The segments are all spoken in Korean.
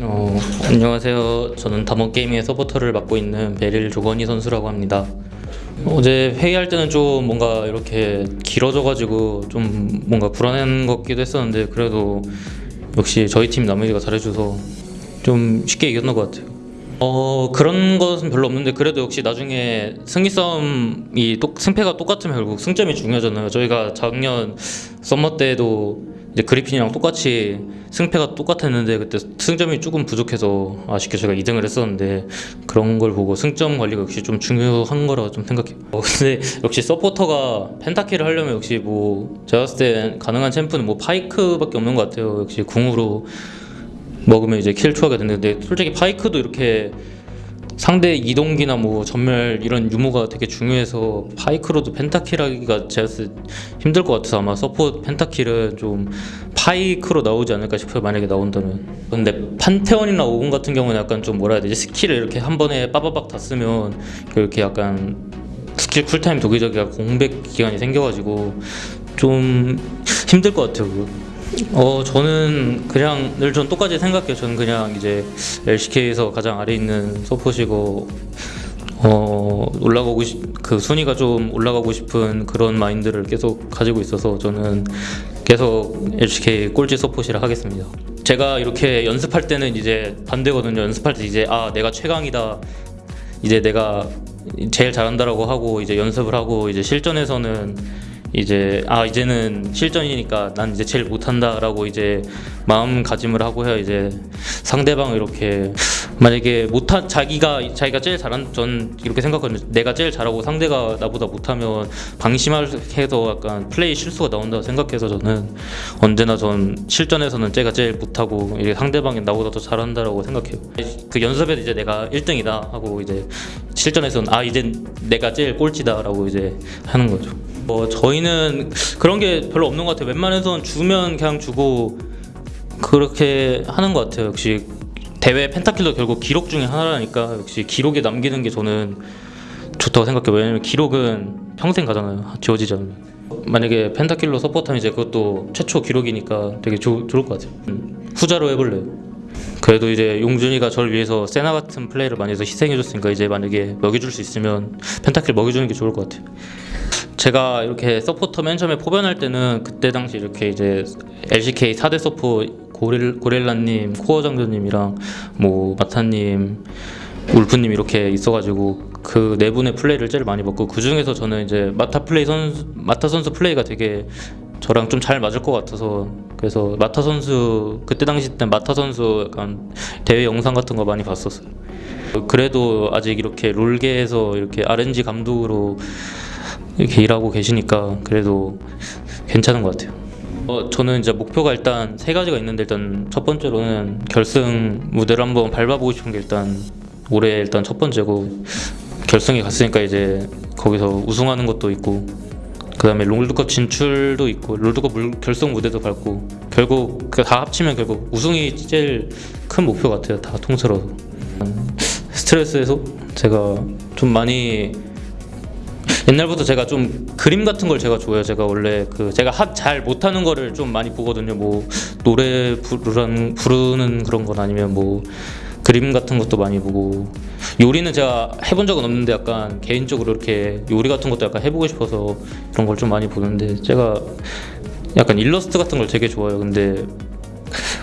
어, 안녕하세요. 저는 담원게임의 서포터를 맡고 있는 베릴 조건희 선수라고 합니다. 어제 회의할 때는 좀 뭔가 이렇게 길어져가지고 좀 뭔가 불안한 것 같기도 했었는데 그래도 역시 저희 팀 나머지가 잘해줘서 좀 쉽게 이겼던 것 같아요. 어 그런 것은 별로 없는데 그래도 역시 나중에 승리 싸움이 똑, 승패가 똑같으면 결국 승점이 중요하잖아요. 저희가 작년 summer 때도 이제 그리핀이랑 똑같이 승패가 똑같았는데 그때 승점이 조금 부족해서 아쉽게 제가 2등을 했었는데 그런 걸 보고 승점 관리가 역시 좀 중요한 거라 좀 생각해요. 어, 근데 역시 서포터가 pentakill을 하려면 역시 뭐 제가 봤을 때 가능한 champ는 뭐 파이크밖에 없는 것 같아요. 역시 궁으로 먹으면 이제 kill 취하게 되는데 솔직히 파이크도 이렇게 상대 이동기나 뭐 점멸 이런 유무가 되게 중요해서 파이크로도 pentakill 하기가 때 힘들 것 같아서 아마 support pentakill은 좀 파이크로 나오지 않을까 싶어요 만약에 나온다면 근데 판테온이나 오공 같은 경우는 약간 좀 뭐라 해야 되지 스킬을 이렇게 한 번에 빠바박 다 쓰면 그렇게 약간 스킬 쿨타임 돌기 전까지가 공백 기간이 생겨가지고 좀 힘들 것 같아요 그거. 어 저는 그냥 늘 전 똑같이 생각해요. 저는 그냥 이제 LCK에서 가장 아래 있는 서폿이고 어 올라가고 싶, 그 순위가 좀 올라가고 싶은 그런 마인드를 계속 가지고 있어서 저는 계속 LCK 꼴찌 서폿이라 하겠습니다. 제가 이렇게 연습할 때는 이제 반대거든요. 연습할 때 이제 아 내가 최강이다. 이제 내가 제일 잘한다라고 하고 이제 연습을 하고 이제 실전에서는 이제 아 이제는 실전이니까 난 이제 제일 못한다라고 이제 마음가짐을 하고 해야 이제 상대방 이렇게 만약에 못한 자기가 자기가 제일 잘한 전 이렇게 생각하거든요. 내가 제일 잘하고 상대가 나보다 못하면 방심해서 약간 플레이 실수가 나온다고 생각해서 저는 언제나 전 실전에서는 제가 제일 못하고 상대방이 나보다 더 잘한다라고 생각해요. 그 연습에 이제 내가 1등이다 하고 이제 실전에서는 아 이제 내가 제일 꼴찌다라고 이제 하는 거죠. 뭐 저희는 그런 게 별로 없는 것 같아요. 웬만해선 주면 그냥 주고 그렇게 하는 것 같아요. 역시 대회 pentakill도 결국 기록 중에 하나라니까 역시 기록에 남기는 게 저는 좋다고 생각해요. 왜냐면 기록은 평생 가잖아요. 지워지지 않으면. 만약에 pentakill로 support하면 이제 그것도 최초 기록이니까 되게 조, 좋을 것 같아요. 음, 후자로 해볼래요. 그래도 이제 용준이가 저를 위해서 세나 같은 플레이를 많이 해서 희생해줬으니까 이제 만약에 먹여줄 수 있으면 pentakill 먹여주는 게 좋을 것 같아요. 제가 이렇게 서포터 맨 처음에 포변할 때는 그때 당시 이렇게 이제 LCK 4대 서포 고릴, 고릴라님, 코어 장전님이랑 뭐 마타님, 울프님 이렇게 있어가지고 그 네 분의 플레이를 제일 많이 봤고 그 중에서 저는 이제 마타 플레이 선수 마타 선수 플레이가 되게 저랑 좀 잘 맞을 것 같아서 그래서 마타 선수 그때 당시 때 마타 선수 약간 대회 영상 같은 거 많이 봤었어요. 그래도 아직 이렇게 롤계에서 이렇게 RNG 감독으로 이렇게 일하고 계시니까 그래도 괜찮은 것 같아요. 어, 저는 이제 목표가 일단 세 가지가 있는데 일단 첫 번째로는 결승 무대를 한번 밟아보고 싶은 게 일단 올해 일단 첫 번째고 결승에 갔으니까 이제 거기서 우승하는 것도 있고 그 다음에 롤드컵 진출도 있고 롤드컵 물, 결승 무대도 밟고 결국 그다 합치면 결국 우승이 제일 큰 목표 같아요 다 통틀어서 스트레스 해소 제가 좀 많이 옛날부터 제가 좀 그림 같은 걸 제가 좋아해요. 제가 원래 그 제가 핫잘 못하는 거를 좀 많이 보거든요. 뭐 노래 부르는 그런 건 아니면 뭐 그림 같은 것도 많이 보고 요리는 제가 해본 적은 없는데 약간 개인적으로 이렇게 요리 같은 것도 약간 해보고 싶어서 그런 걸 좀 많이 보는데 제가 약간 일러스트 같은 걸 되게 좋아해요. 근데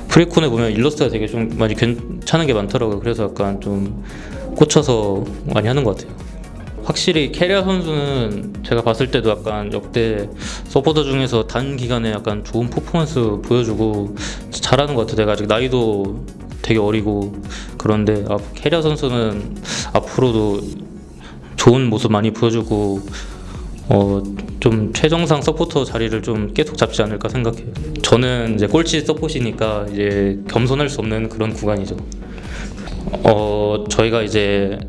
프리코네 보면 일러스트가 되게 좀 많이 괜찮은 게 많더라고요. 그래서 약간 좀 꽂혀서 많이 하는 것 같아요. 확실히 케리아 선수는 제가 봤을 때도 약간 역대 서포터 중에서 단기간에 약간 좋은 퍼포먼스 보여주고 잘하는 것 같아요. 내가 아직 나이도 되게 어리고 그런데 아, 케리아 선수는 앞으로도 좋은 모습 많이 보여주고 어, 좀 최정상 서포터 자리를 좀 계속 잡지 않을까 생각해요. 저는 이제 꼴찌 서포시니까 이제 겸손할 수 없는 그런 구간이죠. 어, 저희가 이제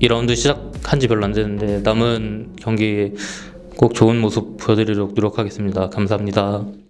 2라운드 시작한 지 별로 안 됐는데 남은 경기 꼭 좋은 모습 보여드리도록 노력하겠습니다. 감사합니다.